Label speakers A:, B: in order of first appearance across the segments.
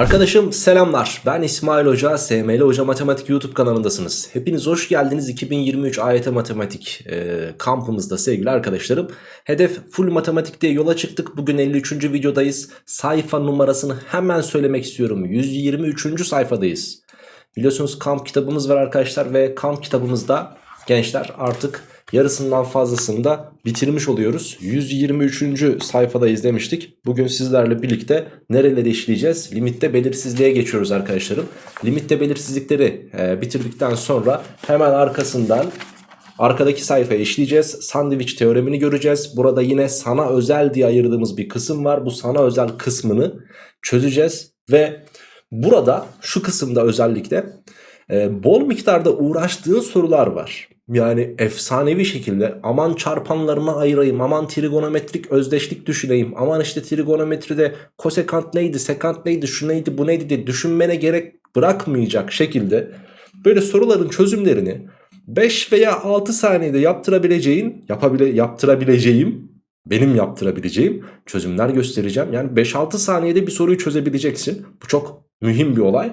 A: Arkadaşım selamlar. Ben İsmail Hoca, SML Hoca Matematik YouTube kanalındasınız. Hepiniz hoş geldiniz 2023 AYT Matematik e, kampımızda sevgili arkadaşlarım. Hedef full matematik diye yola çıktık. Bugün 53. videodayız. Sayfa numarasını hemen söylemek istiyorum. 123. sayfadayız. Biliyorsunuz kamp kitabımız var arkadaşlar ve kamp kitabımızda gençler artık yarısından fazlasını da bitirmiş oluyoruz. 123. sayfada izlemiştik. Bugün sizlerle birlikte nereleri işleyeceğiz? Limitte belirsizliğe geçiyoruz arkadaşlarım. Limitte belirsizlikleri e, bitirdikten sonra hemen arkasından arkadaki sayfaya işleyeceğiz. Sandviç teoremini göreceğiz. Burada yine sana özel diye ayırdığımız bir kısım var. Bu sana özel kısmını çözeceğiz ve burada şu kısımda özellikle e, bol miktarda uğraştığın sorular var. Yani efsanevi şekilde aman çarpanlarına ayırayım, aman trigonometrik özdeşlik düşüneyim, aman işte trigonometride kosekant neydi, sekant neydi, şu neydi, bu neydi diye düşünmene gerek bırakmayacak şekilde böyle soruların çözümlerini 5 veya 6 saniyede yaptırabileceğin, yapabile, yaptırabileceğim, benim yaptırabileceğim çözümler göstereceğim. Yani 5-6 saniyede bir soruyu çözebileceksin. Bu çok mühim bir olay.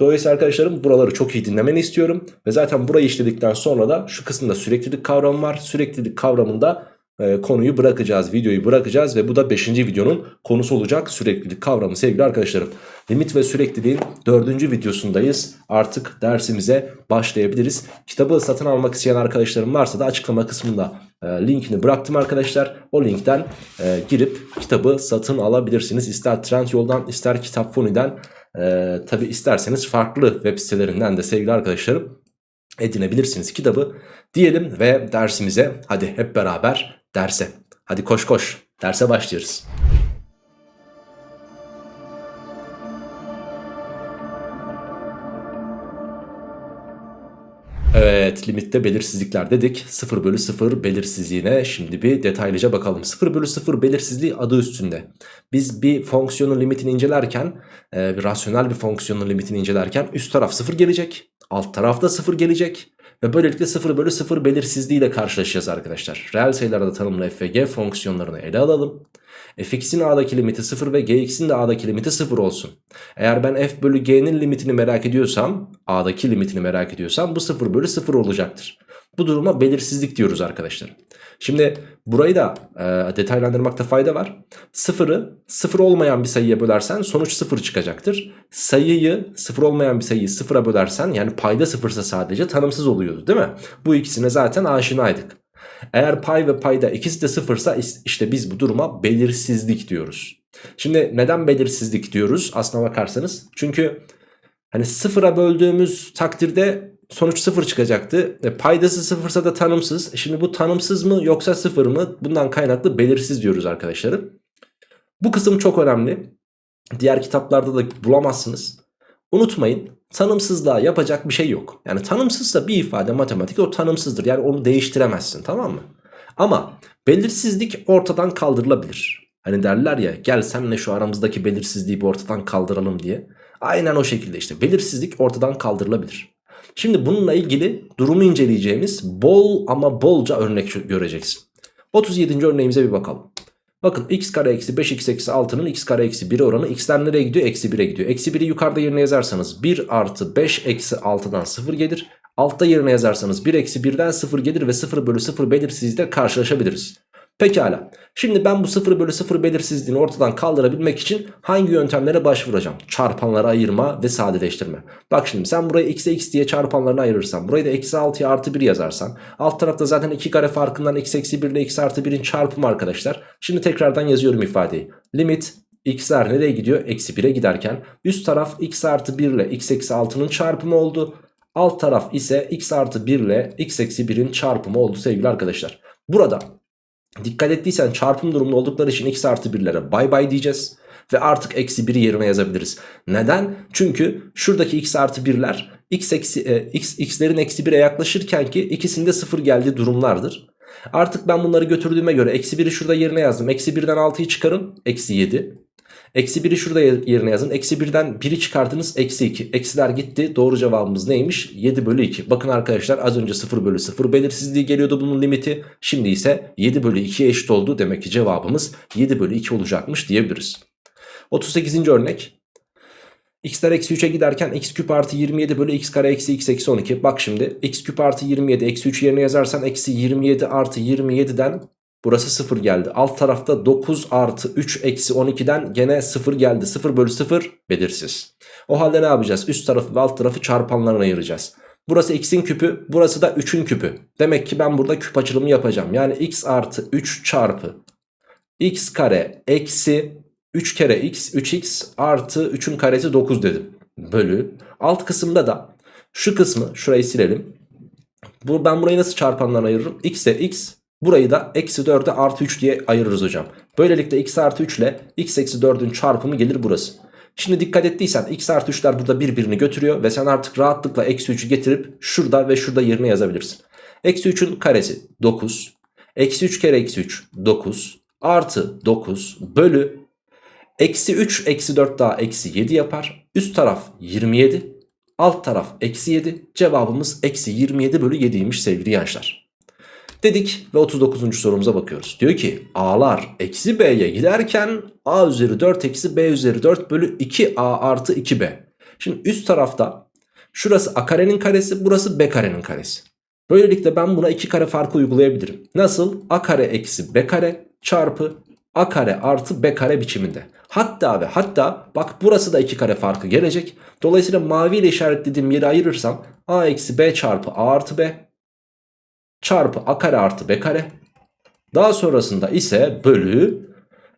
A: Dolayısıyla arkadaşlarım buraları çok iyi dinlemeni istiyorum. Ve zaten burayı işledikten sonra da şu kısımda süreklilik kavramı var. Süreklilik kavramında e, konuyu bırakacağız, videoyu bırakacağız. Ve bu da 5. videonun konusu olacak süreklilik kavramı sevgili arkadaşlarım. Limit ve sürekliliğin 4. videosundayız. Artık dersimize başlayabiliriz. Kitabı satın almak isteyen arkadaşlarım varsa da açıklama kısmında e, linkini bıraktım arkadaşlar. O linkten e, girip kitabı satın alabilirsiniz. İster Trendyol'dan ister Kitap Foni'den ee, Tabi isterseniz farklı web sitelerinden de sevgili arkadaşlarım edinebilirsiniz kitabı diyelim ve dersimize hadi hep beraber derse. Hadi koş koş derse başlıyoruz. Evet limitte belirsizlikler dedik. 0 bölü 0 belirsizliğine şimdi bir detaylıca bakalım. 0 bölü 0 belirsizliği adı üstünde. Biz bir fonksiyonun limitini incelerken e, bir rasyonel bir fonksiyonun limitini incelerken üst taraf 0 gelecek alt tarafta 0 gelecek ve böylelikle 0 bölü 0 belirsizliği ile karşılaşacağız arkadaşlar. Reel sayılarda tanımlı f ve g fonksiyonlarını ele alalım fx'in a'daki limiti 0 ve gx'in de a'daki limiti 0 olsun. Eğer ben f bölü g'nin limitini merak ediyorsam a'daki limitini merak ediyorsam bu 0 bölü 0 olacaktır. Bu duruma belirsizlik diyoruz arkadaşlar. Şimdi burayı da e, detaylandırmakta fayda var. Sıfırı sıfır olmayan bir sayıya bölersen sonuç sıfır çıkacaktır. Sayıyı sıfır olmayan bir sayıyı sıfıra bölersen yani payda sıfırsa sadece tanımsız oluyordu değil mi? Bu ikisine zaten aşinaydık. Eğer pay ve payda ikisi de sıfırsa işte biz bu duruma belirsizlik diyoruz. Şimdi neden belirsizlik diyoruz aslına bakarsanız? Çünkü hani sıfıra böldüğümüz takdirde sonuç sıfır çıkacaktı. E, paydası sıfırsa da tanımsız. Şimdi bu tanımsız mı yoksa sıfır mı? Bundan kaynaklı belirsiz diyoruz arkadaşlarım. Bu kısım çok önemli. Diğer kitaplarda da bulamazsınız. Unutmayın tanımsızlığa yapacak bir şey yok. Yani tanımsızsa bir ifade matematik o tanımsızdır. Yani onu değiştiremezsin tamam mı? Ama belirsizlik ortadan kaldırılabilir. Hani derler ya gel senle şu aramızdaki belirsizliği bir ortadan kaldıralım diye. Aynen o şekilde işte belirsizlik ortadan kaldırılabilir. Şimdi bununla ilgili durumu inceleyeceğimiz bol ama bolca örnek göreceksin. 37. örneğimize bir bakalım. Bakın x kare eksi 5x eksi 6'nın x kare eksi 1 oranı x'ler nereye gidiyor? Eksi 1'e gidiyor. Eksi 1'i yukarıda yerine yazarsanız 1 artı 5 eksi 6'dan 0 gelir. Altta yerine yazarsanız 1 eksi 1'den 0 gelir ve 0 bölü 0 belirsizlikle karşılaşabiliriz. Pekala. Şimdi ben bu 0 bölü 0 belirsizliğini ortadan kaldırabilmek için hangi yöntemlere başvuracağım? Çarpanlara ayırma ve sadeleştirme. Bak şimdi sen burayı x'e x diye çarpanlarına ayırırsan burayı da eksi 6'ya artı 1 yazarsan alt tarafta zaten 2 kare farkından x eksi 1 ile x artı 1'in çarpımı arkadaşlar. Şimdi tekrardan yazıyorum ifadeyi. Limit x'ler nereye gidiyor? Eksi 1'e giderken üst taraf x artı 1 ile x eksi 6'nın çarpımı oldu. Alt taraf ise x artı 1 ile x eksi 1'in çarpımı oldu sevgili arkadaşlar. Burada Dikkat ettiysen çarpım durumunda oldukları için x artı 1'lere bay bay diyeceğiz. Ve artık eksi 1'i yerine yazabiliriz. Neden? Çünkü şuradaki x artı 1'ler x, e, x, x'lerin eksi 1'e yaklaşırken ki ikisinde 0 geldiği durumlardır. Artık ben bunları götürdüğüme göre eksi 1'i şurada yerine yazdım. Eksi 1'den 6'yı çıkarın. Eksi 7. Eksi 1'i şurada yerine yazın. Eksi 1'den 1'i çıkartınız. Eksi 2. Eksiler gitti. Doğru cevabımız neymiş? 7 bölü 2. Bakın arkadaşlar az önce 0 bölü 0 belirsizliği geliyordu bunun limiti. Şimdi ise 7 bölü 2'ye eşit oldu. Demek ki cevabımız 7 bölü 2 olacakmış diyebiliriz. 38. örnek. x'ler eksi 3'e giderken x küp artı 27 bölü x kare eksi x eksi 12. Bak şimdi x küp artı 27 eksi 3 yerine yazarsan eksi 27 artı 27'den burası 0 geldi. Alt tarafta 9 artı 3 eksi 12'den gene 0 geldi. 0 bölü 0 belirsiz. O halde ne yapacağız? Üst tarafı ve alt tarafı çarpanlarına ayıracağız. Burası x'in küpü burası da 3'ün küpü. Demek ki ben burada küp açılımı yapacağım. Yani x artı 3 çarpı x kare eksi 3 kere x 3x artı 3'ün karesi 9 dedim. Bölü. Alt kısımda da şu kısmı şurayı silelim. Ben burayı nasıl çarpanlarına ayırırım? x'e x burayı da eksi 4'e artı 3 diye ayırırız hocam. Böylelikle x artı 3 ile x eksi 4'ün çarpımı gelir burası. Şimdi dikkat ettiysen x artı 3'ler burada birbirini götürüyor ve sen artık rahatlıkla eksi 3'ü getirip şurada ve şurada yerine yazabilirsin. Eksi 3'ün karesi 9. Eksi 3 kere eksi 3 9 artı 9 bölü eksi 3 eksi 4 daha eksi 7 yapar. Üst taraf 27 alt taraf eksi 7 cevabımız eksi 27 bölü 7'ymiş sevgili gençler. Dedik ve 39. sorumuza bakıyoruz. Diyor ki a'lar eksi b'ye giderken a üzeri 4 eksi b üzeri 4 bölü 2a artı 2b. Şimdi üst tarafta şurası a karenin karesi burası b karenin karesi. Böylelikle ben buna 2 kare farkı uygulayabilirim. Nasıl? a kare eksi b kare çarpı a kare artı b kare biçiminde. Hatta ve hatta bak burası da 2 kare farkı gelecek. Dolayısıyla mavi ile işaretlediğim yeri ayırırsam a eksi b çarpı a artı b çarpı a kare artı b kare. Daha sonrasında ise bölü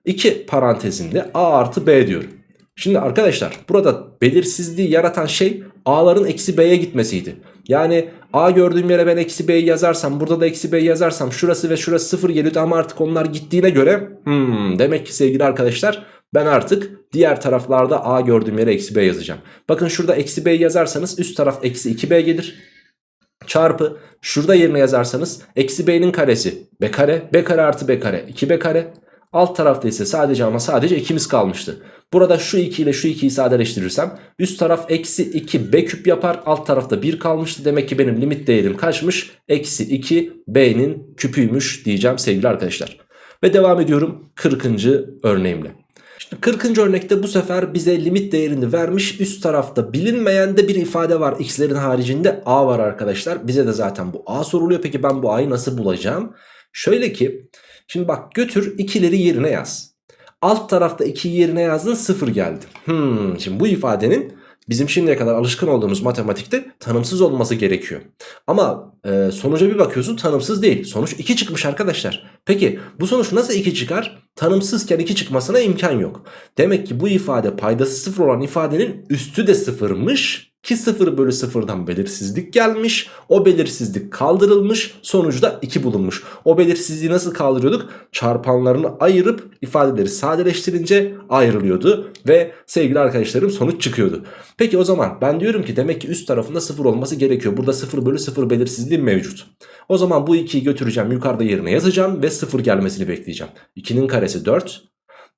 A: 2 parantezinde a artı b diyorum. Şimdi arkadaşlar burada belirsizliği yaratan şey a'ların eksi b'ye gitmesiydi. Yani a gördüğüm yere ben eksi b'yi yazarsam burada da eksi b'yi yazarsam şurası ve şurası sıfır geliyordu ama artık onlar gittiğine göre hmm, demek ki sevgili arkadaşlar ben artık diğer taraflarda a gördüğüm yere eksi b yazacağım. Bakın şurada eksi b'yi yazarsanız üst taraf eksi 2b gelir. Çarpı şurada yerine yazarsanız eksi b'nin karesi b kare b kare artı b kare 2b kare. Alt tarafta ise sadece ama sadece 2'miz kalmıştı. Burada şu 2 ile şu 2'yi sadeleştirirsem üst taraf eksi 2 b küp yapar. Alt tarafta 1 kalmıştı. Demek ki benim limit değerim kaçmış? Eksi 2 b'nin küpüymüş diyeceğim sevgili arkadaşlar. Ve devam ediyorum 40. örneğimle. Şimdi 40. örnekte bu sefer bize limit değerini vermiş. Üst tarafta bilinmeyen de bir ifade var. X'lerin haricinde A var arkadaşlar. Bize de zaten bu A soruluyor. Peki ben bu A'yı nasıl bulacağım? Şöyle ki şimdi bak götür ikileri yerine yaz. Alt tarafta 2 yerine yazdın 0 geldi. Hmm, şimdi bu ifadenin bizim şimdiye kadar alışkın olduğumuz matematikte tanımsız olması gerekiyor. Ama e, sonuca bir bakıyorsun tanımsız değil. Sonuç 2 çıkmış arkadaşlar. Peki bu sonuç nasıl 2 çıkar? Tanımsızken 2 çıkmasına imkan yok. Demek ki bu ifade paydası 0 olan ifadenin üstü de 0'mış. Ki 0 bölü 0'dan belirsizlik gelmiş. O belirsizlik kaldırılmış. Sonuçta 2 bulunmuş. O belirsizliği nasıl kaldırıyorduk? Çarpanlarını ayırıp ifadeleri sadeleştirince ayrılıyordu. Ve sevgili arkadaşlarım sonuç çıkıyordu. Peki o zaman ben diyorum ki demek ki üst tarafında 0 olması gerekiyor. Burada 0 bölü 0 belirsizliği mevcut. O zaman bu 2'yi götüreceğim yukarıda yerine yazacağım ve 0 gelmesini bekleyeceğim. 2'nin karesi 4.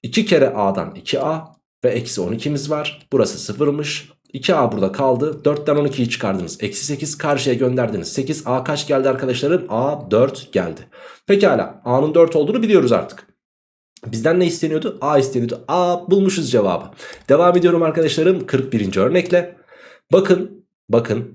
A: 2 kere a'dan 2a ve eksi 12'miz var. Burası 0'mış. 2a burada kaldı. 4'ten 12'yi çıkardınız. Eksi 8 karşıya gönderdiniz. 8 a kaç geldi arkadaşlarım? a 4 geldi. Pekala a'nın 4 olduğunu biliyoruz artık. Bizden ne isteniyordu? A isteniyordu. A bulmuşuz cevabı. Devam ediyorum arkadaşlarım 41. örnekle. Bakın bakın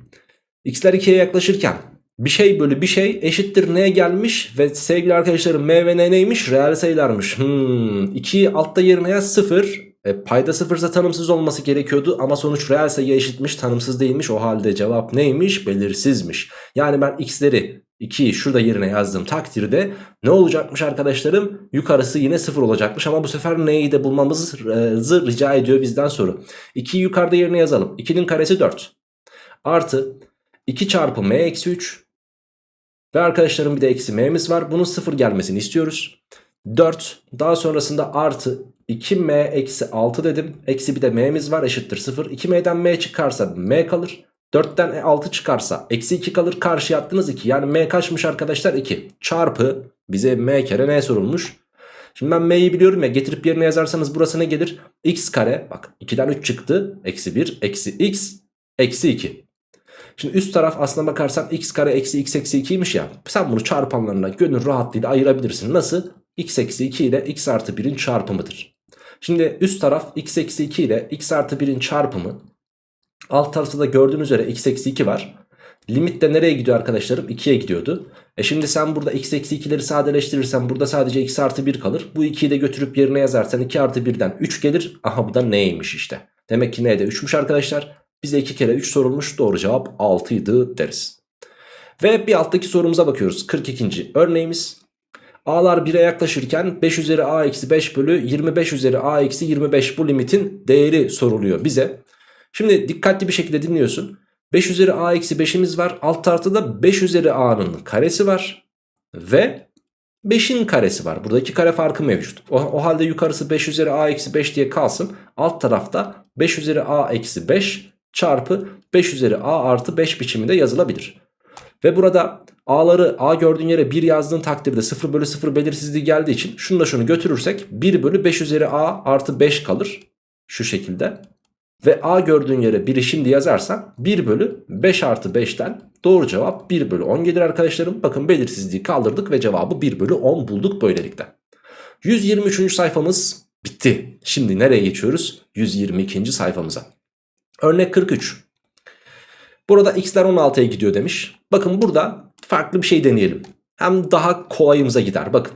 A: x'ler 2'ye yaklaşırken bir şey bölü bir şey eşittir neye gelmiş ve sevgili arkadaşlarım m ve n neymiş? Reel sayılarmış. Hmm, 2'yi altta yerine yaz 0. E, payda sıfırsa tanımsız olması gerekiyordu ama sonuç reel sayıya eşitmiş tanımsız değilmiş. O halde cevap neymiş? Belirsizmiş. Yani ben x'leri 2'yi şurada yerine yazdığım takdirde ne olacakmış arkadaşlarım? Yukarısı yine 0 olacakmış ama bu sefer neyi de bulmamızı rica ediyor bizden soru. 2'yi yukarıda yerine yazalım. 2'nin karesi 4. Artı 2 çarpı m eksi 3 ve arkadaşlarım bir de eksi m'miz var. Bunun 0 gelmesini istiyoruz. 4 daha sonrasında artı 2m eksi 6 dedim. Eksi bir de m'miz var eşittir 0. 2m'den m çıkarsa m kalır. 4'ten 6 çıkarsa eksi 2 kalır. Karşıya attınız 2. Yani m kaçmış arkadaşlar 2. Çarpı bize m kere n sorulmuş. Şimdi ben m'yi biliyorum ya getirip yerine yazarsanız burası ne gelir? x kare bak 2'den 3 çıktı. Eksi 1 eksi x eksi 2. Şimdi üst taraf aslına bakarsan x kare eksi x eksi 2'ymiş ya. Sen bunu çarpanlarına gönül rahatlığıyla ayırabilirsin. Nasıl? x eksi 2 ile x artı 1'in çarpımıdır. Şimdi üst taraf x eksi 2 ile x artı 1'in çarpımı. Alt tarafta da gördüğünüz üzere x eksi 2 var. Limit de nereye gidiyor arkadaşlarım? 2'ye gidiyordu. E şimdi sen burada x eksi 2'leri sadeleştirirsen burada sadece x artı 1 kalır. Bu 2'yi de götürüp yerine yazarsan 2 artı 1'den 3 gelir. Aha bu da neymiş işte. Demek ki neydi? 3'müş arkadaşlar. Bize 2 kere 3 sorulmuş. Doğru cevap 6 idi deriz. Ve bir alttaki sorumuza bakıyoruz. 42. örneğimiz. A'lar 1'e yaklaşırken 5 üzeri A eksi 5 bölü 25 üzeri A eksi 25 bu limitin değeri soruluyor bize. Şimdi dikkatli bir şekilde dinliyorsun. 5 üzeri a eksi 5'imiz var. Alt tarafta da 5 üzeri a'nın karesi var. Ve 5'in karesi var. Burada iki kare farkı mevcut. O, o halde yukarısı 5 üzeri a eksi 5 diye kalsın. Alt tarafta 5 üzeri a eksi 5 çarpı 5 üzeri a artı 5 biçiminde yazılabilir. Ve burada a'ları a gördüğün yere 1 yazdığın takdirde 0 bölü 0 belirsizliği geldiği için şunu da şunu götürürsek 1 bölü 5 üzeri a artı 5 kalır. Şu şekilde. Ve a gördüğün yere 1'i şimdi yazarsan 1 bölü 5 artı 5'ten doğru cevap 1 bölü 10 gelir arkadaşlarım. Bakın belirsizliği kaldırdık ve cevabı 1 bölü 10 bulduk böylelikle. 123. sayfamız bitti. Şimdi nereye geçiyoruz? 122. sayfamıza. Örnek 43. Burada x'ler 16'ya gidiyor demiş. Bakın burada farklı bir şey deneyelim. Hem daha kolayımıza gider. Bakın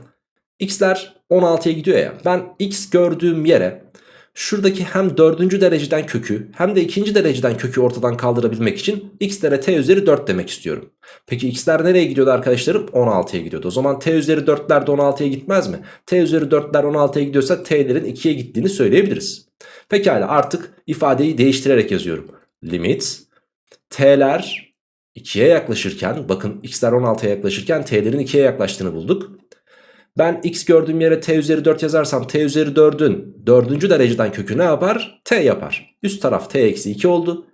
A: x'ler 16'ya gidiyor ya. Ben x gördüğüm yere şuradaki hem dördüncü dereceden kökü hem de ikinci dereceden kökü ortadan kaldırabilmek için x'lere t üzeri 4 demek istiyorum. Peki x'ler nereye gidiyordu arkadaşlarım? 16'ya gidiyordu. O zaman t üzeri 4'ler de 16'ya gitmez mi? t üzeri 4'ler 16'ya gidiyorsa t'lerin 2'ye gittiğini söyleyebiliriz. Pekala artık ifadeyi değiştirerek yazıyorum. Limit t'ler 2'ye yaklaşırken bakın x'ler 16'ya yaklaşırken t'lerin 2'ye yaklaştığını bulduk. Ben x gördüğüm yere t üzeri 4 yazarsam t üzeri 4'ün 4. dereceden kökü ne yapar? t yapar. Üst taraf t eksi 2 oldu.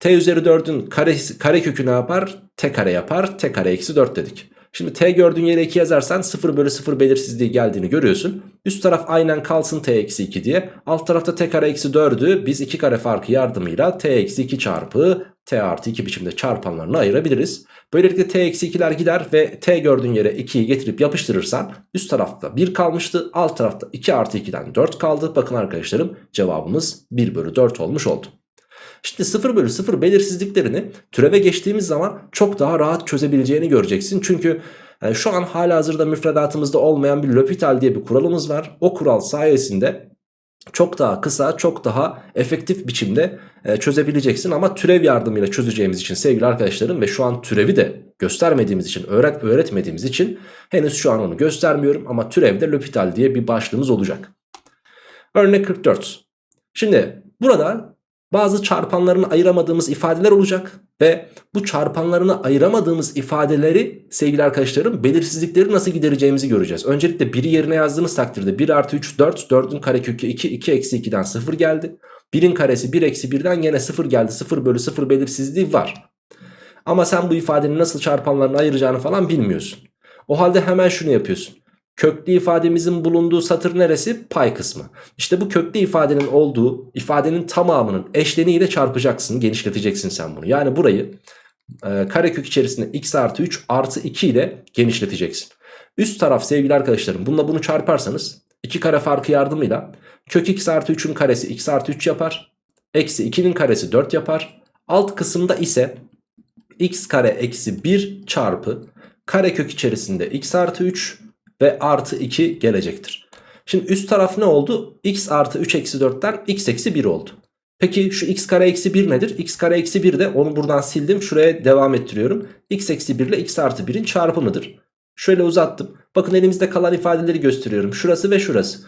A: t üzeri 4'ün kare, kare kökü ne yapar? t kare yapar. t kare eksi 4 dedik. Şimdi t gördüğün yere 2 yazarsan 0 bölü 0 belirsizliği geldiğini görüyorsun. Üst taraf aynen kalsın t eksi 2 diye. Alt tarafta t kare eksi 4'ü biz 2 kare farkı yardımıyla t eksi 2 çarpı t artı 2 biçimde çarpanlarını ayırabiliriz. Böylelikle t eksi 2'ler gider ve t gördüğün yere 2'yi getirip yapıştırırsan üst tarafta 1 kalmıştı. Alt tarafta 2 artı 2'den 4 kaldı. Bakın arkadaşlarım cevabımız 1 bölü 4 olmuş oldu. Şimdi 0 bölü 0 belirsizliklerini türeve geçtiğimiz zaman çok daha rahat çözebileceğini göreceksin. Çünkü yani şu an hala hazırda müfredatımızda olmayan bir L'Hopital diye bir kuralımız var. O kural sayesinde çok daha kısa, çok daha efektif biçimde e, çözebileceksin. Ama türev yardımıyla çözeceğimiz için sevgili arkadaşlarım ve şu an türevi de göstermediğimiz için, öğret öğretmediğimiz için henüz şu an onu göstermiyorum. Ama türevde L'Hopital diye bir başlığımız olacak. Örnek 44. Şimdi burada bazı çarpanlarını ayıramadığımız ifadeler olacak ve bu çarpanlarını ayıramadığımız ifadeleri sevgili arkadaşlarım belirsizlikleri nasıl gidereceğimizi göreceğiz. Öncelikle 1'i yerine yazdığınız takdirde 1 artı 3 4 4'ün karekökü 2 2 eksi 2'den 0 geldi. 1'in karesi 1 eksi 1'den yine 0 geldi 0 bölü 0 belirsizliği var. Ama sen bu ifadenin nasıl çarpanlarını ayıracağını falan bilmiyorsun. O halde hemen şunu yapıyorsun. Köklü ifademizin bulunduğu satır neresi? Pay kısmı. İşte bu köklü ifadenin olduğu ifadenin tamamının eşleniğiyle çarpacaksın, genişleteceksin sen bunu. Yani burayı e, karekök içerisinde x artı 3 artı 2 ile genişleteceksin. Üst taraf sevgili arkadaşlarım bununla bunu çarparsanız 2 kare farkı yardımıyla kök x artı 3'ün karesi x artı 3 yapar. Eksi 2'nin karesi 4 yapar. Alt kısımda ise x kare eksi 1 çarpı karekök içerisinde x artı 3 ve artı 2 gelecektir. Şimdi üst taraf ne oldu? x artı 3 eksi 4'ten x eksi 1 oldu. Peki şu x kare eksi 1 nedir? x kare eksi 1 de onu buradan sildim. Şuraya devam ettiriyorum. x eksi 1 ile x artı 1'in çarpımıdır. Şöyle uzattım. Bakın elimizde kalan ifadeleri gösteriyorum. Şurası ve şurası.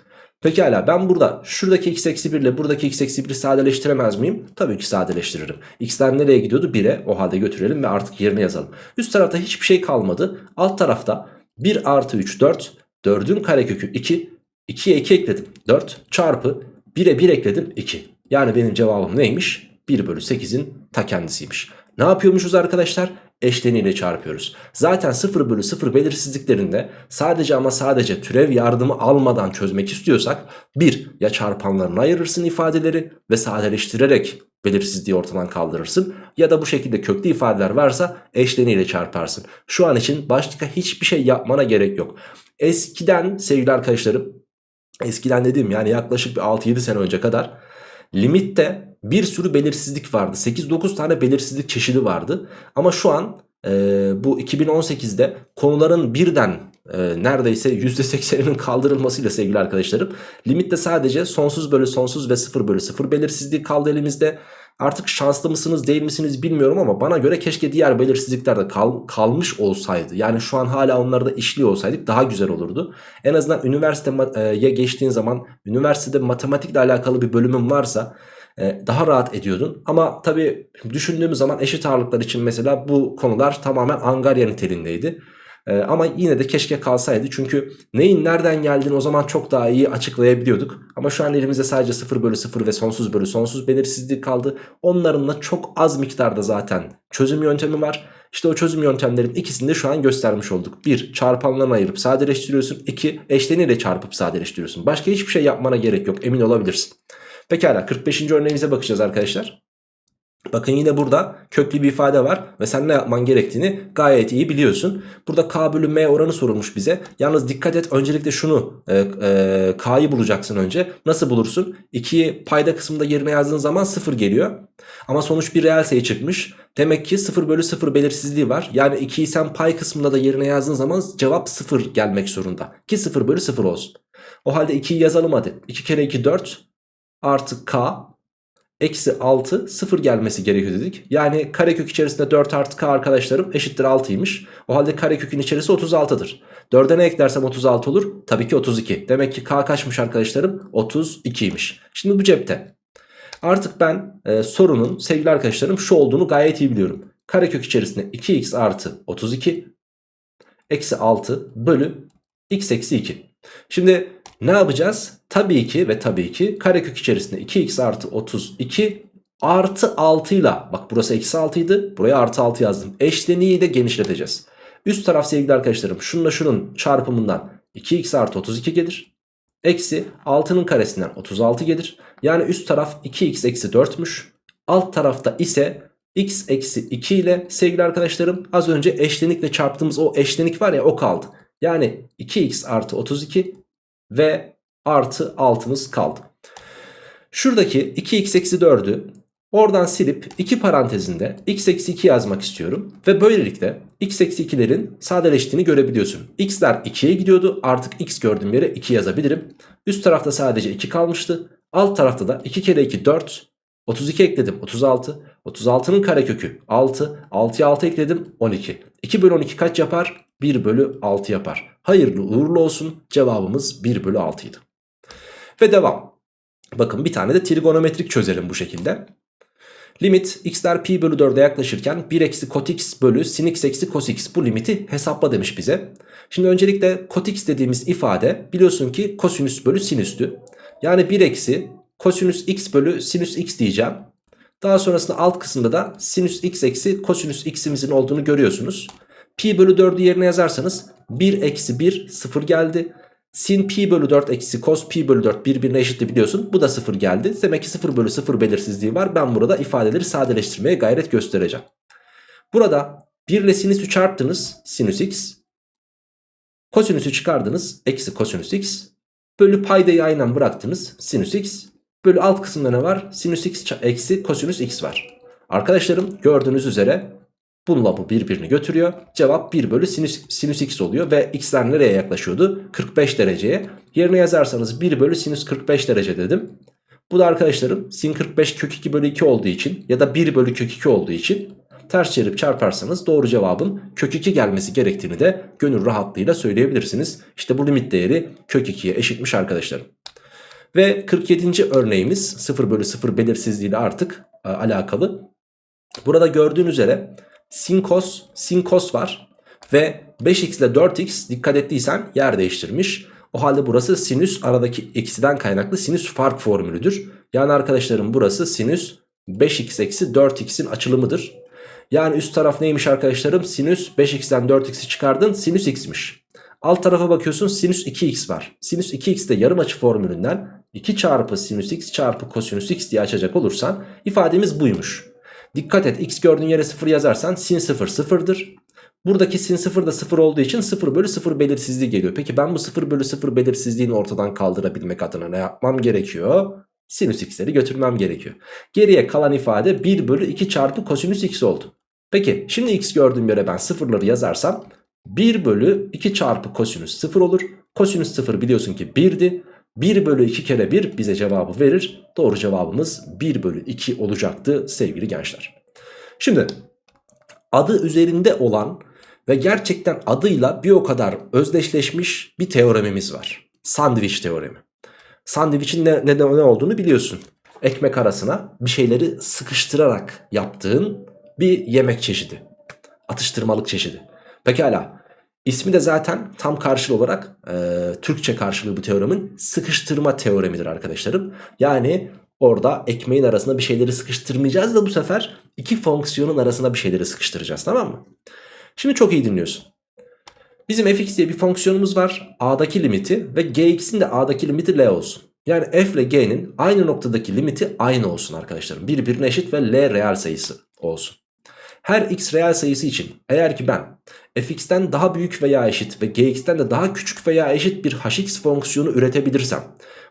A: Pekala ben burada şuradaki x eksi 1 ile buradaki x eksi 1'i sadeleştiremez miyim? Tabii ki sadeleştiririm. x'ler nereye gidiyordu? 1'e o halde götürelim ve artık yerine yazalım. Üst tarafta hiçbir şey kalmadı. Alt tarafta 1 artı 3 4. 4'ün karekökü 2. 2'ye 2 ekledim 4 çarpı 1'e 1 ekledim 2. Yani benim cevabım neymiş? 1 bölü 8'in ta kendisiymiş. Ne yapıyormuşuz arkadaşlar? Eşleniyle çarpıyoruz. Zaten 0 bölü 0 belirsizliklerinde sadece ama sadece türev yardımı almadan çözmek istiyorsak 1 ya çarpanlarını ayırırsın ifadeleri ve sadeleştirerek belirsizliği ortadan kaldırırsın. Ya da bu şekilde köklü ifadeler varsa eşleniyle çarparsın. Şu an için başka hiçbir şey yapmana gerek yok. Eskiden sevgili arkadaşlarım Eskiden dedim yani yaklaşık bir 6-7 sene önce kadar limitte bir sürü belirsizlik vardı. 8-9 tane belirsizlik çeşidi vardı. Ama şu an e, bu 2018'de konuların birden e, neredeyse %80'inin kaldırılmasıyla sevgili arkadaşlarım limitte sadece sonsuz bölü sonsuz ve 0 bölü 0 belirsizliği kaldı elimizde. Artık şanslı mısınız değil misiniz bilmiyorum ama bana göre keşke diğer belirsizlikler de kal, kalmış olsaydı. Yani şu an hala onları da işliyor olsaydık daha güzel olurdu. En azından üniversiteye geçtiğin zaman üniversitede matematikle alakalı bir bölümün varsa daha rahat ediyordun. Ama tabii düşündüğümüz zaman eşit ağırlıklar için mesela bu konular tamamen angarya niteliğindeydi. Ee, ama yine de keşke kalsaydı çünkü neyin nereden geldiğini o zaman çok daha iyi açıklayabiliyorduk. Ama şu an elimizde sadece 0 bölü 0 ve sonsuz bölü sonsuz belirsizlik kaldı. Onların da çok az miktarda zaten çözüm yöntemi var. İşte o çözüm yöntemlerin ikisini de şu an göstermiş olduk. 1. Çarpanlarına ayırıp sadeleştiriyorsun. 2. Eşleniyle çarpıp sadeleştiriyorsun. Başka hiçbir şey yapmana gerek yok emin olabilirsin. Pekala 45. örneğimize bakacağız arkadaşlar. Bakın yine burada köklü bir ifade var ve sen ne yapman gerektiğini gayet iyi biliyorsun. Burada k bölü m oranı sorulmuş bize. Yalnız dikkat et öncelikle şunu e, e, k'yı bulacaksın önce. Nasıl bulursun? 2'yi payda kısmında yerine yazdığın zaman 0 geliyor. Ama sonuç bir reel sayı çıkmış. Demek ki 0 bölü 0 belirsizliği var. Yani 2'yi sen pay kısmında da yerine yazdığın zaman cevap 0 gelmek zorunda. Ki 0 bölü 0 olsun. O halde 2'yi yazalım hadi. 2 kere 2 4 artı k eksi 6 0 gelmesi gerekiyor dedik. Yani karekök içerisinde 4 artı k arkadaşlarım eşittir 6'ymış. O halde karekökün içerisi 36'dır. 4'e ne eklersem 36 olur? Tabii ki 32. Demek ki k kaçmış arkadaşlarım? 32'ymiş. Şimdi bu cepte. Artık ben e, sorunun sevgili arkadaşlarım şu olduğunu gayet iyi biliyorum. Karekök içerisinde 2x artı 32 eksi 6 bölü x eksi 2. Şimdi ne yapacağız? Tabii ki ve tabii ki karekök içerisinde 2x artı 32 artı 6 ile bak burası eksi 6 idi buraya artı 6 yazdım. Eşleniği de genişleteceğiz. Üst taraf sevgili arkadaşlarım şununla şunun çarpımından 2x artı 32 gelir. Eksi 6'nın karesinden 36 gelir. Yani üst taraf 2x eksi 4'müş. Alt tarafta ise x eksi 2 ile sevgili arkadaşlarım az önce eşlenikle çarptığımız o eşlenik var ya o kaldı. Yani 2x artı 32 ve artı 6'mız kaldı. Şuradaki 2x eksi 4'ü oradan silip 2 parantezinde x eksi 2 yazmak istiyorum. Ve böylelikle x eksi 2'lerin sadeleştiğini görebiliyorsun. x'ler 2'ye gidiyordu artık x gördüğüm yere 2 yazabilirim. Üst tarafta sadece 2 kalmıştı. Alt tarafta da 2 kere 2 4. 32 ekledim 36. 36'nın karekökü 6. 6'ya 6 ekledim 12. 2 bölü 12 kaç yapar? 1 bölü 6 yapar. Hayırlı uğurlu olsun cevabımız 1 bölü 6 idi. Ve devam. Bakın bir tane de trigonometrik çözelim bu şekilde. Limit x'ler pi bölü 4'e yaklaşırken 1 eksi kot x bölü sin x eksi cos x bu limiti hesapla demiş bize. Şimdi öncelikle kot x dediğimiz ifade biliyorsun ki kosinüs bölü sinüstü. Yani 1 eksi kosinüs x bölü sinüs x diyeceğim. Daha sonrasında alt kısımda da sinüs x eksi kosinüs x'imizin olduğunu görüyorsunuz. Pi bölü 4'ü yerine yazarsanız 1 eksi 1 0 geldi. Sin pi bölü 4 eksi cos pi bölü 4 birbirine eşitti biliyorsun. Bu da 0 geldi. Demek ki 0 bölü 0 belirsizliği var. Ben burada ifadeleri sadeleştirmeye gayret göstereceğim. Burada 1 ile sinüsü çarptınız. Sinüs x. Kosinüsü çıkardınız. Eksi kosinüs x. Bölü paydayı aynen bıraktınız. Sinüs x. Bölü alt kısımda ne var? Sinüs x eksi kosinüs x var. Arkadaşlarım gördüğünüz üzere Bununla bu birbirini götürüyor. Cevap 1 bölü sinüs, sinüs x oluyor. Ve x'ler nereye yaklaşıyordu? 45 dereceye. Yerine yazarsanız 1 bölü sinüs 45 derece dedim. Bu da arkadaşlarım sin 45 kök 2 bölü 2 olduğu için ya da 1 bölü kök 2 olduğu için ters çevirip çarparsanız doğru cevabın kök 2 gelmesi gerektiğini de gönül rahatlığıyla söyleyebilirsiniz. İşte bu limit değeri kök 2'ye eşitmiş arkadaşlarım. Ve 47. örneğimiz 0 bölü 0 belirsizliğiyle artık e, alakalı. Burada gördüğün üzere sin cos, sin cos var. Ve 5x ile 4x dikkat ettiysen yer değiştirmiş. O halde burası sinüs aradaki eksiden kaynaklı sinüs fark formülüdür. Yani arkadaşlarım burası sinüs 5x eksi 4x'in açılımıdır. Yani üst taraf neymiş arkadaşlarım? Sinüs 5x'ten 4x'i çıkardın sinüs x'miş. Alt tarafa bakıyorsun sinüs 2x var. Sinüs 2x de yarım açı formülünden 2 çarpı sinüs x çarpı kosinüs x diye açacak olursan ifademiz buymuş. Dikkat et x gördüğün yere 0 yazarsan sin 0 sıfırdır. Buradaki sin 0 da 0 olduğu için 0 bölü 0 belirsizliği geliyor. Peki ben bu 0 bölü 0 belirsizliğini ortadan kaldırabilmek adına ne yapmam gerekiyor? Sinüs x'leri götürmem gerekiyor. Geriye kalan ifade 1 bölü 2 çarpı kosinüs x oldu. Peki şimdi x gördüğüm yere ben sıfırları yazarsam 1 bölü 2 çarpı kosinüs 0 olur. Kosinüs 0 biliyorsun ki 1'di. 1 bölü 2 kere 1 bize cevabı verir. Doğru cevabımız 1 bölü 2 olacaktı sevgili gençler. Şimdi adı üzerinde olan ve gerçekten adıyla bir o kadar özdeşleşmiş bir teoremimiz var. Sandviç teoremi. Sandviçin ne, ne, ne olduğunu biliyorsun. Ekmek arasına bir şeyleri sıkıştırarak yaptığın bir yemek çeşidi. Atıştırmalık çeşidi. Pekala. İsmi de zaten tam karşılığı olarak e, Türkçe karşılığı bu teoremin sıkıştırma teoremidir arkadaşlarım. Yani orada ekmeğin arasına bir şeyleri sıkıştırmayacağız da bu sefer iki fonksiyonun arasına bir şeyleri sıkıştıracağız tamam mı? Şimdi çok iyi dinliyorsun. Bizim fx diye bir fonksiyonumuz var. A'daki limiti ve gx'in de A'daki limiti L olsun. Yani f ile g'nin aynı noktadaki limiti aynı olsun arkadaşlarım. Birbirine eşit ve L reel sayısı olsun. Her x reel sayısı için eğer ki ben fx'ten daha büyük veya eşit ve gx'ten de daha küçük veya eşit bir hx fonksiyonu üretebilirsem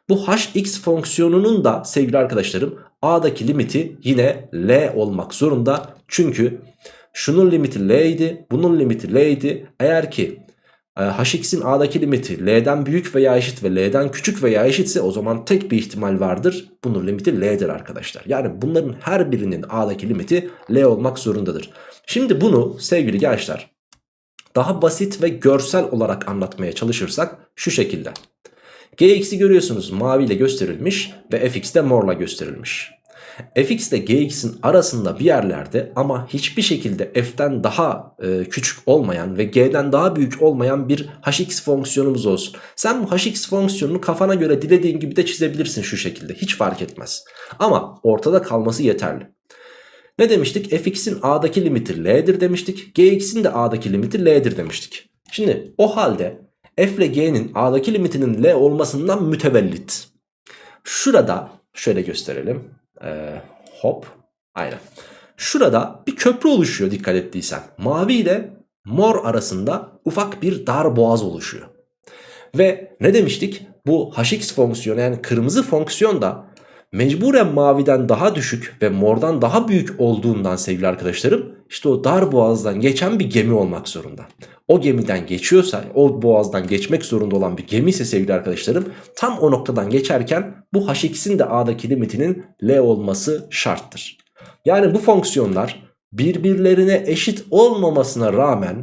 A: bu hx fonksiyonunun da sevgili arkadaşlarım a'daki limiti yine L olmak zorunda. Çünkü şunun limiti L idi bunun limiti L idi. Eğer ki hx'in a'daki limiti L'den büyük veya eşit ve L'den küçük veya eşitse o zaman tek bir ihtimal vardır. Bunun limiti L'dir arkadaşlar. Yani bunların her birinin a'daki limiti L olmak zorundadır. Şimdi bunu sevgili gençler daha basit ve görsel olarak anlatmaya çalışırsak şu şekilde. Gx'i görüyorsunuz maviyle gösterilmiş ve fx de morla gösterilmiş. Fx ile gx'in arasında bir yerlerde ama hiçbir şekilde f'ten daha e, küçük olmayan ve g'den daha büyük olmayan bir hx fonksiyonumuz olsun. Sen bu hx fonksiyonunu kafana göre dilediğin gibi de çizebilirsin şu şekilde hiç fark etmez. Ama ortada kalması yeterli. Ne demiştik? fx'in a'daki limiti l'dir demiştik. gx'in de a'daki limiti l'dir demiştik. Şimdi o halde f ile g'nin a'daki limitinin l olmasından mütevellit. Şurada şöyle gösterelim. Ee, hop aynen. Şurada bir köprü oluşuyor dikkat ettiysen. Mavi ile mor arasında ufak bir dar boğaz oluşuyor. Ve ne demiştik? Bu hx fonksiyonu yani kırmızı fonksiyon da mecburen maviden daha düşük ve mordan daha büyük olduğundan sevgili arkadaşlarım işte o dar boğazdan geçen bir gemi olmak zorunda. O gemiden geçiyorsa o boğazdan geçmek zorunda olan bir gemi ise sevgili arkadaşlarım tam o noktadan geçerken bu hx'in de a'daki limitinin l olması şarttır. Yani bu fonksiyonlar birbirlerine eşit olmamasına rağmen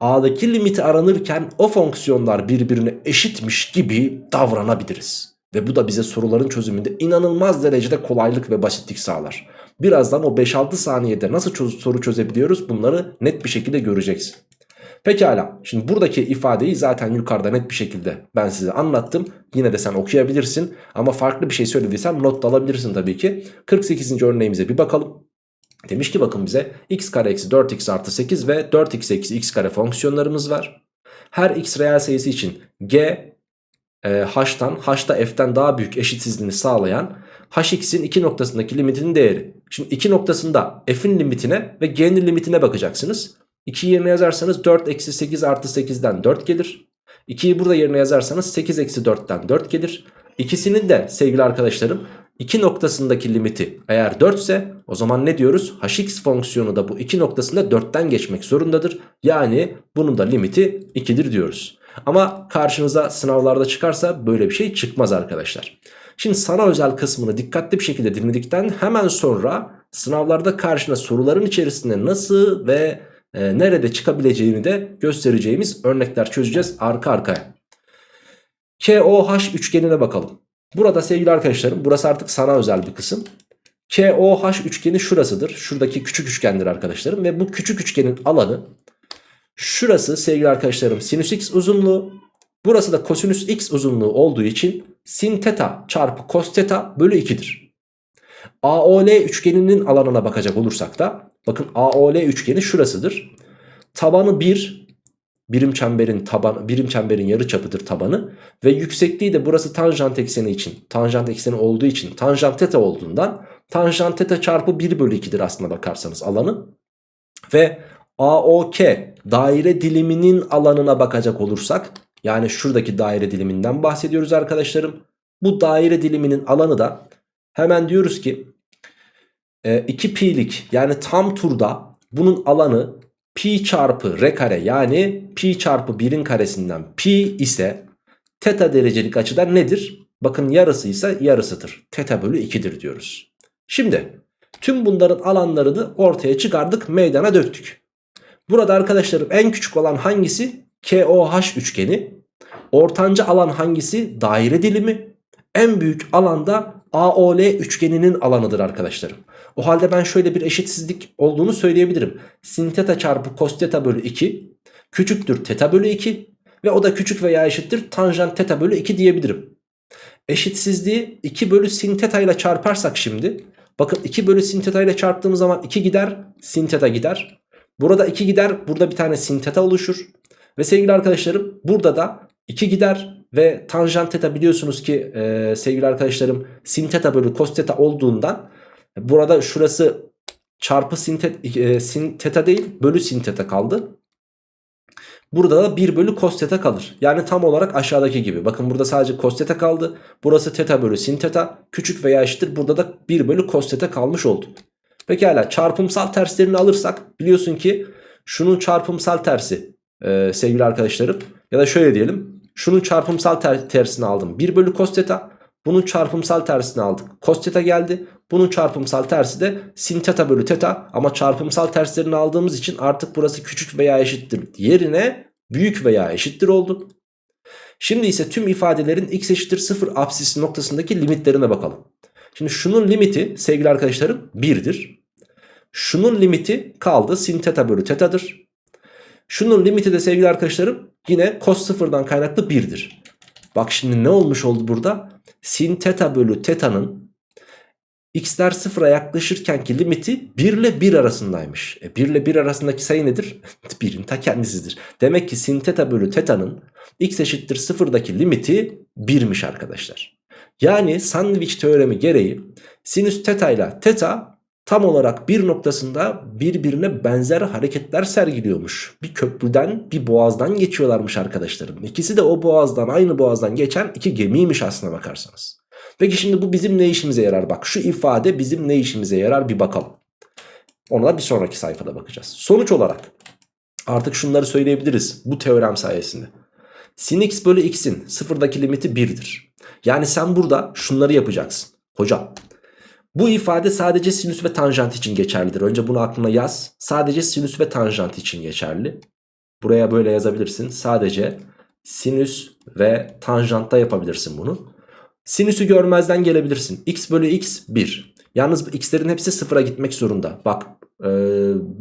A: a'daki limiti aranırken o fonksiyonlar birbirine eşitmiş gibi davranabiliriz. Ve bu da bize soruların çözümünde inanılmaz derecede kolaylık ve basitlik sağlar. Birazdan o 5-6 saniyede nasıl çöz soru çözebiliyoruz bunları net bir şekilde göreceksin. Pekala şimdi buradaki ifadeyi zaten yukarıda net bir şekilde ben size anlattım. Yine de sen okuyabilirsin ama farklı bir şey söylediysem not da alabilirsin tabii ki. 48. örneğimize bir bakalım. Demiş ki bakın bize x kare eksi 4x artı 8 ve 4x eksi x kare fonksiyonlarımız var. Her x reel sayısı için g h'tan h'ta f'ten daha büyük eşitsizliğini sağlayan hx'in iki noktasındaki limitinin değeri. Şimdi iki noktasında f'in limitine ve g'nin limitine bakacaksınız. 2 yerine yazarsanız 4 eksi 8 artı 8'den 4 gelir. 2'yi burada yerine yazarsanız 8 eksi 4'ten 4 gelir. İkisinin de sevgili arkadaşlarım 2 noktasındaki limiti eğer 4 ise o zaman ne diyoruz? hx fonksiyonu da bu 2 noktasında 4'ten geçmek zorundadır. Yani bunun da limiti 2'dir diyoruz. Ama karşınıza sınavlarda çıkarsa böyle bir şey çıkmaz arkadaşlar. Şimdi sana özel kısmını dikkatli bir şekilde dinledikten hemen sonra sınavlarda karşına soruların içerisinde nasıl ve e, nerede çıkabileceğini de göstereceğimiz örnekler çözeceğiz arka arkaya. KOH üçgenine bakalım. Burada sevgili arkadaşlarım burası artık sana özel bir kısım. KOH üçgeni şurasıdır. Şuradaki küçük üçgendir arkadaşlarım. Ve bu küçük üçgenin alanı şurası sevgili arkadaşlarım sinüs x uzunluğu. Burası da kosinüs x uzunluğu olduğu için sin teta çarpı kos teta bölü 2'dir. AOL üçgeninin alanına bakacak olursak da bakın AOL üçgeni şurasıdır. Tabanı 1 birim çemberin taban birim çemberin yarı çapıdır tabanı ve yüksekliği de burası tanjant ekseni için tanjant ekseni olduğu için tanjant teta olduğundan tanjant teta çarpı 1 bölü 2'dir aslına bakarsanız alanı ve AOK daire diliminin alanına bakacak olursak yani şuradaki daire diliminden bahsediyoruz arkadaşlarım. Bu daire diliminin alanı da hemen diyoruz ki 2 e, pi'lik yani tam turda bunun alanı pi çarpı r kare yani pi çarpı 1'in karesinden pi ise teta derecelik açıda nedir? Bakın yarısı ise yarısıdır. Teta bölü 2'dir diyoruz. Şimdi tüm bunların alanlarını ortaya çıkardık meydana döktük. Burada arkadaşlarım en küçük olan hangisi? KOH üçgeni. Ortanca alan hangisi? Daire dilimi. En büyük alanda AOL üçgeninin alanıdır arkadaşlarım. O halde ben şöyle bir eşitsizlik olduğunu söyleyebilirim. Sin teta çarpı cos teta bölü 2 küçüktür teta bölü 2 ve o da küçük veya eşittir tanjant teta bölü 2 diyebilirim. Eşitsizliği 2 bölü sin teta ile çarparsak şimdi bakın 2 bölü sin teta ile çarptığımız zaman 2 gider sin teta gider. Burada 2 gider burada bir tane sin teta oluşur. Ve sevgili arkadaşlarım burada da 2 gider ve tanjant teta biliyorsunuz ki e, sevgili arkadaşlarım sin teta bölü cos teta olduğundan burada şurası çarpı sin, tet, e, sin teta değil bölü sin teta kaldı. Burada da 1 bölü cos teta kalır. Yani tam olarak aşağıdaki gibi. Bakın burada sadece cos teta kaldı. Burası teta bölü sin teta. Küçük veya eşittir. Burada da 1 bölü cos teta kalmış oldu. Pekala çarpımsal terslerini alırsak biliyorsun ki şunun çarpımsal tersi e, sevgili arkadaşlarım. Ya da şöyle diyelim. Şunun çarpımsal ter tersini aldım. 1 bölü cos teta. Bunun çarpımsal tersini aldık. Cos teta geldi. Bunun çarpımsal tersi de sin teta bölü teta. Ama çarpımsal terslerini aldığımız için artık burası küçük veya eşittir. Yerine büyük veya eşittir oldu. Şimdi ise tüm ifadelerin x eşittir 0 apsisi noktasındaki limitlerine bakalım. Şimdi şunun limiti sevgili arkadaşlarım 1'dir. Şunun limiti kaldı sin teta bölü tetadır. Şunun limiti de sevgili arkadaşlarım yine cos sıfırdan kaynaklı 1'dir. Bak şimdi ne olmuş oldu burada? Sin teta bölü teta'nın x'ler sıfıra yaklaşırkenki limiti 1 ile 1 arasındaymış. E 1 ile 1 arasındaki sayı nedir? 1'in ta kendisidir. Demek ki sin teta bölü teta'nın x eşittir sıfırdaki limiti 1'miş arkadaşlar. Yani sandviç teoremi gereği sinüs teta ile teta tam olarak bir noktasında birbirine benzer hareketler sergiliyormuş. Bir köprüden bir boğazdan geçiyorlarmış arkadaşlarım. İkisi de o boğazdan aynı boğazdan geçen iki gemiymiş aslına bakarsanız. Peki şimdi bu bizim ne işimize yarar? Bak şu ifade bizim ne işimize yarar bir bakalım. Ona da bir sonraki sayfada bakacağız. Sonuç olarak artık şunları söyleyebiliriz bu teorem sayesinde. Sin x bölü x'in sıfırdaki limiti 1'dir. Yani sen burada şunları yapacaksın. Hocam bu ifade sadece sinüs ve tanjant için geçerlidir. Önce bunu aklına yaz. Sadece sinüs ve tanjant için geçerli. Buraya böyle yazabilirsin. Sadece sinüs ve tanjantta yapabilirsin bunu. Sinüsü görmezden gelebilirsin. x bölü x 1. Yalnız x'lerin hepsi sıfıra gitmek zorunda. Bak e,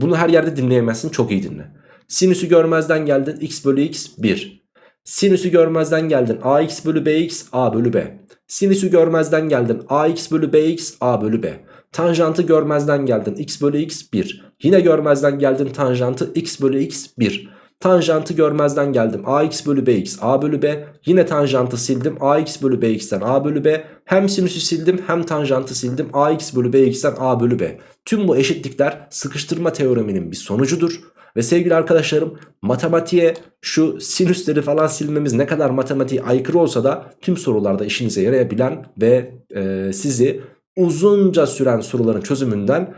A: bunu her yerde dinleyemezsin. Çok iyi dinle. Sinüsü görmezden geldin. x bölü x 1. Sinüsü görmezden geldin. ax bölü bx a bölü b. Sinüsü görmezden geldin. ax bölü bx a bölü b. Tanjantı görmezden geldin. x bölü x 1. Yine görmezden geldin tanjantı x bölü x 1. Tanjantı görmezden geldim. ax bölü bx a bölü b. Yine tanjantı sildim. ax bölü bx'ten a bölü b. Hem sinüsü sildim hem tanjantı sildim. ax bölü bx'ten a bölü b. Tüm bu eşitlikler sıkıştırma teoreminin bir sonucudur. Ve sevgili arkadaşlarım matematiğe şu sinüsleri falan silmemiz ne kadar matematiğe aykırı olsa da tüm sorularda işinize yarayabilen ve e, sizi uzunca süren soruların çözümünden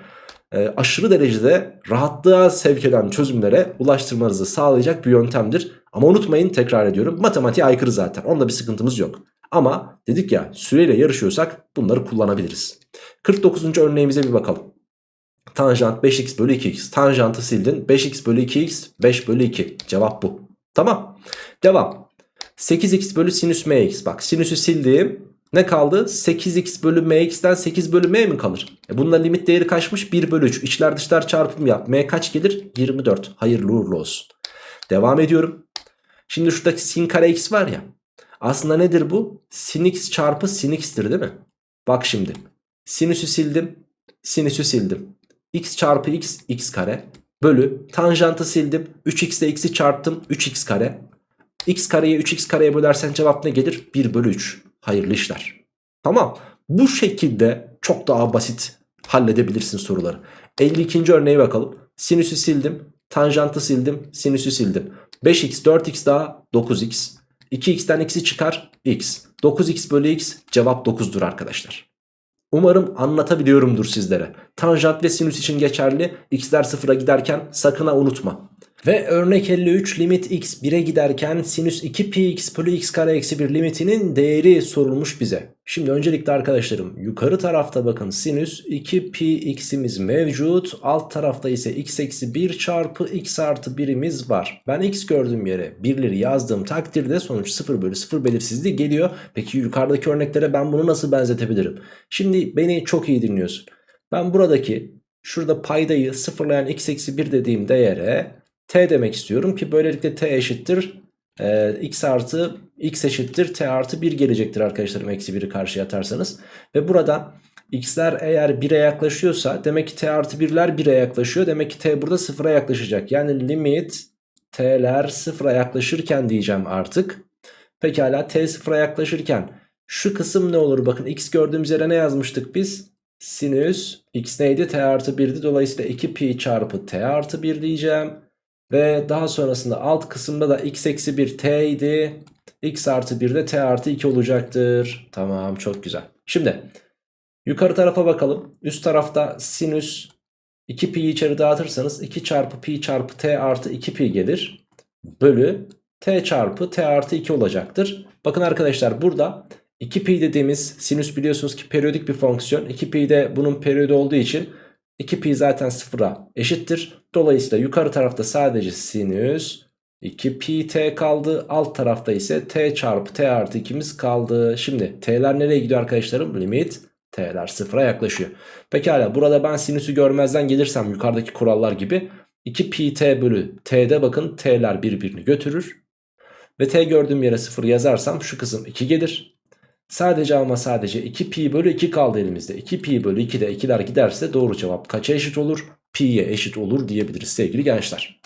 A: e, aşırı derecede rahatlığa sevk eden çözümlere ulaştırmanızı sağlayacak bir yöntemdir. Ama unutmayın tekrar ediyorum matematiğe aykırı zaten onda bir sıkıntımız yok. Ama dedik ya süreyle yarışıyorsak bunları kullanabiliriz. 49. örneğimize bir bakalım. Tanjant 5x bölü 2x. Tanjantı sildin. 5x bölü 2x 5 bölü 2. Cevap bu. Tamam. Devam. 8x bölü sinüs mx. Bak sinüsü sildim. Ne kaldı? 8x bölü mx'ten 8 bölü m mi kalır? E bunda limit değeri kaçmış? 1 bölü 3. İçler dışlar çarpım yap. m kaç gelir? 24. Hayırlı uğurlu olsun. Devam ediyorum. Şimdi şuradaki sin kare x var ya. Aslında nedir bu? Sin x çarpı sin x'tir değil mi? Bak şimdi. Sinüsü sildim. Sinüsü sildim. X çarpı x x kare. Bölü. Tanjantı sildim. 3x ile x'i çarptım. 3x kare. x kareyi 3x kareye bölersen cevap ne gelir? 1 bölü 3. Hayırlı işler. Tamam. Bu şekilde çok daha basit halledebilirsin soruları. 52. örneğe bakalım. Sinüsü sildim. Tanjantı sildim. Sinüsü sildim. 5x 4x daha 9x. 2x'ten x'i çıkar x. 9x bölü x cevap 9'dur arkadaşlar. Umarım anlatabiliyorumdur sizlere. Tanjant ve sinüs için geçerli. X'ler sıfıra giderken sakın unutma. Ve örnek 53 limit x 1'e giderken sinüs 2 pi x bölü x kare eksi 1 limitinin değeri sorulmuş bize. Şimdi öncelikle arkadaşlarım yukarı tarafta bakın sinüs 2 pi x'imiz mevcut. Alt tarafta ise x eksi 1 çarpı x artı 1'imiz var. Ben x gördüğüm yere birleri yazdığım takdirde sonuç 0 bölü 0 belirsizliği geliyor. Peki yukarıdaki örneklere ben bunu nasıl benzetebilirim? Şimdi beni çok iyi dinliyorsun. Ben buradaki şurada paydayı sıfırlayan x eksi 1 dediğim değere t demek istiyorum ki böylelikle t eşittir e, x artı x eşittir t artı 1 gelecektir arkadaşlarım eksi 1'i karşıya atarsanız. Ve burada x'ler eğer 1'e yaklaşıyorsa demek ki t artı 1'ler 1'e yaklaşıyor. Demek ki t burada 0'a yaklaşacak. Yani limit t'ler 0'a yaklaşırken diyeceğim artık. Pekala t 0'a yaklaşırken şu kısım ne olur? Bakın x gördüğümüz yere ne yazmıştık biz? Sinüs x neydi? t artı 1'di. Dolayısıyla 2 pi çarpı t artı 1 diyeceğim. Ve daha sonrasında alt kısımda da x eksi 1 t idi. X artı 1 de t artı 2 olacaktır. Tamam çok güzel. Şimdi yukarı tarafa bakalım. Üst tarafta sinüs 2 pi içeri dağıtırsanız 2 çarpı pi çarpı t artı 2 pi gelir. Bölü t çarpı t artı 2 olacaktır. Bakın arkadaşlar burada 2 pi dediğimiz sinüs biliyorsunuz ki periyodik bir fonksiyon. 2 pi de bunun periyodu olduğu için 2 pi zaten sıfıra eşittir. Dolayısıyla yukarı tarafta sadece sinüs 2 pi t kaldı. Alt tarafta ise t çarpı t artı 2'miz kaldı. Şimdi t'ler nereye gidiyor arkadaşlarım? Limit t'ler sıfıra yaklaşıyor. Pekala burada ben sinüsü görmezden gelirsem yukarıdaki kurallar gibi 2 pi t bölü t'de bakın t'ler birbirini götürür. Ve t gördüğüm yere 0 yazarsam şu kısım 2 gelir. Sadece ama sadece 2 pi bölü 2 kaldı elimizde. 2 pi bölü 2'de 2'ler giderse doğru cevap kaça eşit olur? Pi'ye eşit olur diyebiliriz sevgili gençler.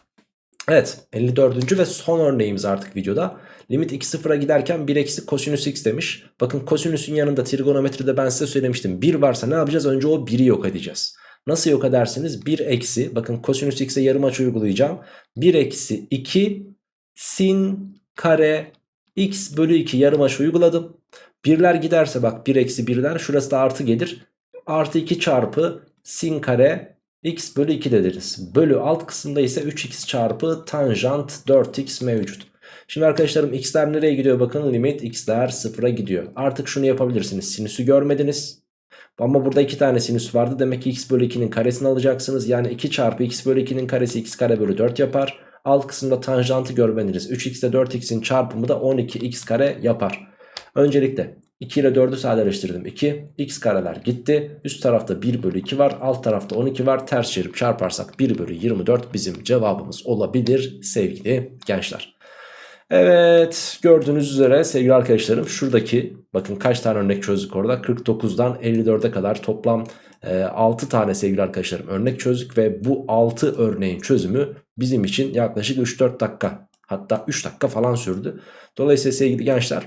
A: Evet 54. ve son örneğimiz artık videoda. Limit x sıfıra giderken 1 eksi kosinüs x demiş. Bakın kosinüsün yanında trigonometride ben size söylemiştim. 1 varsa ne yapacağız? Önce o 1'i yok edeceğiz. Nasıl yok edersiniz? 1 eksi bakın kosinüs x'e yarım açı uygulayacağım. 1 eksi 2 sin kare x bölü 2 yarım açı uyguladım. Birler giderse bak 1 eksi 1'den şurası da artı gelir. Artı 2 çarpı sin kare x bölü 2 dediniz. Bölü alt kısımda ise 3x çarpı tanjant 4x mevcut. Şimdi arkadaşlarım x'ler nereye gidiyor bakın limit x'ler sıfıra gidiyor. Artık şunu yapabilirsiniz sinüsü görmediniz. Ama burada iki tane sinüs vardı demek ki x bölü 2'nin karesini alacaksınız. Yani 2 çarpı x bölü 2'nin karesi x kare bölü 4 yapar. Alt kısımda tanjantı görmediniz. 3x ile 4x'in çarpımı da 12x kare yapar. Öncelikle 2 ile 4'ü sadeleştirdim 2 x kareler gitti üst tarafta 1 bölü 2 var alt tarafta 12 var ters çevirip çarparsak 1 bölü 24 bizim cevabımız olabilir sevgili gençler. Evet gördüğünüz üzere sevgili arkadaşlarım şuradaki bakın kaç tane örnek çözdük orada 49'dan 54'e kadar toplam e, 6 tane sevgili arkadaşlarım örnek çözdük ve bu 6 örneğin çözümü bizim için yaklaşık 3-4 dakika hatta 3 dakika falan sürdü. Dolayısıyla sevgili gençler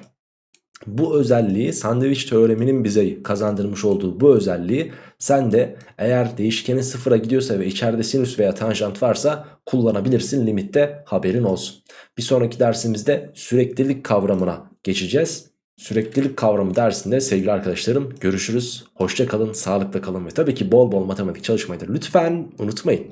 A: bu özelliği sandviç teoreminin bize kazandırmış olduğu bu özelliği sen de eğer değişkenin sıfıra gidiyorsa ve içeride sinüs veya tanjant varsa kullanabilirsin limitte haberin olsun. Bir sonraki dersimizde süreklilik kavramına geçeceğiz. Süreklilik kavramı dersinde sevgili arkadaşlarım görüşürüz. Hoşça kalın, sağlıkla kalın ve tabii ki bol bol matematik çalışmayı da lütfen unutmayın.